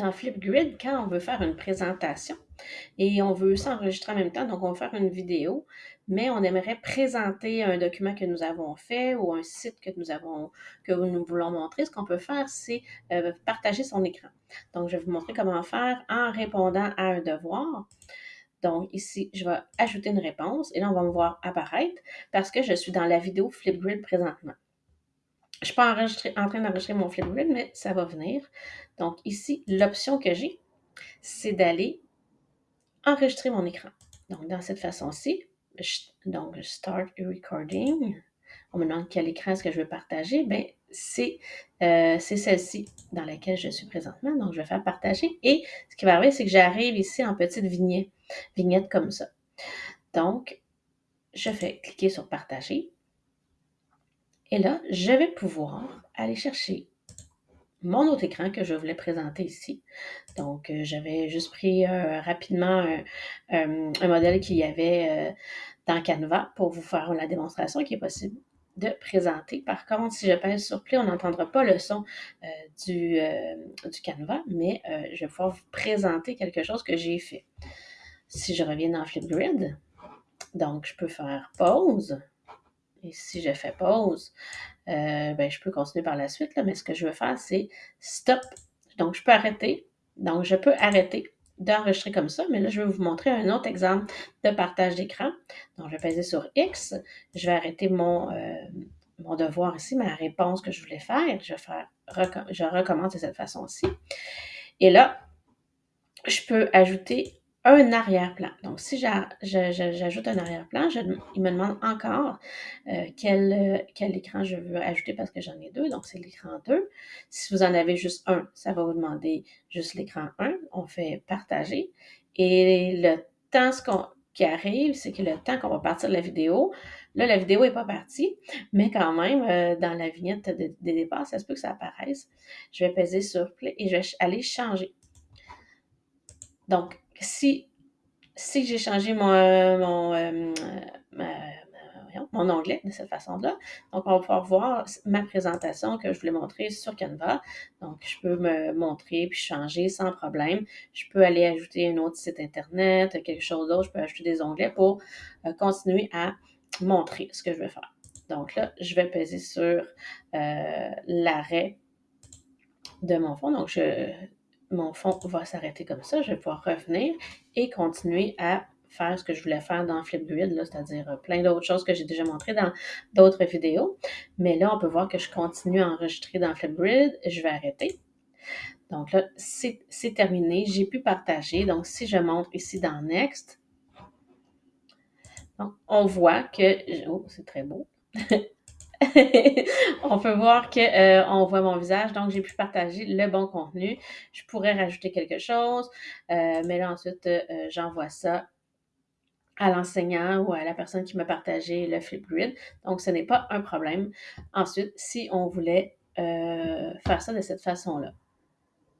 dans Flipgrid, quand on veut faire une présentation et on veut s'enregistrer en même temps, donc on va faire une vidéo, mais on aimerait présenter un document que nous avons fait ou un site que nous avons, que nous voulons montrer, ce qu'on peut faire, c'est euh, partager son écran. Donc, je vais vous montrer comment faire en répondant à un devoir. Donc, ici, je vais ajouter une réponse et là, on va me voir apparaître parce que je suis dans la vidéo Flipgrid présentement. Je ne suis pas en train d'enregistrer mon Flipgrid, mais ça va venir. Donc, ici, l'option que j'ai, c'est d'aller enregistrer mon écran. Donc, dans cette façon-ci, donc, Start Recording. On me demande quel écran est-ce que je veux partager. Bien, euh, c'est celle-ci dans laquelle je suis présentement. Donc, je vais faire partager. Et ce qui va arriver, c'est que j'arrive ici en petite vignette, vignette comme ça. Donc, je fais cliquer sur partager. Et là, je vais pouvoir aller chercher mon autre écran que je voulais présenter ici. Donc, euh, j'avais juste pris euh, rapidement un, modèle qu'il y avait dans Canva pour vous faire la démonstration qui est possible de présenter. Par contre, si je pèse sur Play, on n'entendra pas le son euh, du, euh, Canva, mais euh, je vais pouvoir vous présenter quelque chose que j'ai fait. Si je reviens dans Flipgrid, donc je peux faire pause. Et si je fais pause, ben, je peux continuer par la suite, là, mais ce que je veux faire, c'est stop. Donc, je peux arrêter. Donc, je peux arrêter d'enregistrer comme ça, mais là, je vais vous montrer un autre exemple de partage d'écran. Donc, je vais peser sur X, je vais arrêter mon, euh, mon devoir ici, ma réponse que je voulais faire. Je, vais faire, je recommence de cette façon-ci. Et là, je peux ajouter un arrière-plan. Donc, si j'ajoute un arrière-plan, il me demande encore euh, quel, quel écran je veux ajouter parce que j'en ai deux, donc c'est l'écran 2. Si vous en avez juste un, ça va vous demander juste l'écran 1. On fait partager. Et le temps qui arrive, c'est que le temps qu'on va partir de la vidéo, là, la vidéo n'est pas partie, mais quand même, euh, dans la vignette de, départ, ça se peut que ça apparaisse. Je vais peser sur Play et je vais aller changer. Donc, si, si j'ai changé mon, euh, mon, euh, mon onglet de cette façon-là, donc on va pouvoir voir ma présentation que je voulais montrer sur Canva. Donc, je peux me montrer puis changer sans problème. Je peux aller ajouter un autre site Internet, quelque chose d'autre. Je peux ajouter des onglets pour euh, continuer à montrer ce que je veux faire. Donc là, je vais peser sur l'arrêt de mon fond. Donc, je, mon fond va s'arrêter comme ça. Je vais pouvoir revenir et continuer à faire ce que je voulais faire dans Flipgrid, c'est-à-dire euh, plein d'autres choses que j'ai déjà montrées dans d'autres vidéos. Mais là, on peut voir que je continue à enregistrer dans Flipgrid. Je vais arrêter. Donc là, c'est terminé. J'ai pu partager. Donc, si je montre ici dans Next, on voit que... Oh, c'est très beau. on peut voir qu'on euh, voit mon visage, donc j'ai pu partager le bon contenu. Je pourrais rajouter quelque chose, euh, mais là ensuite, euh, j'envoie ça à l'enseignant ou à la personne qui m'a partagé le Flipgrid. Donc, ce n'est pas un problème. Ensuite, si on voulait faire ça de cette façon-là.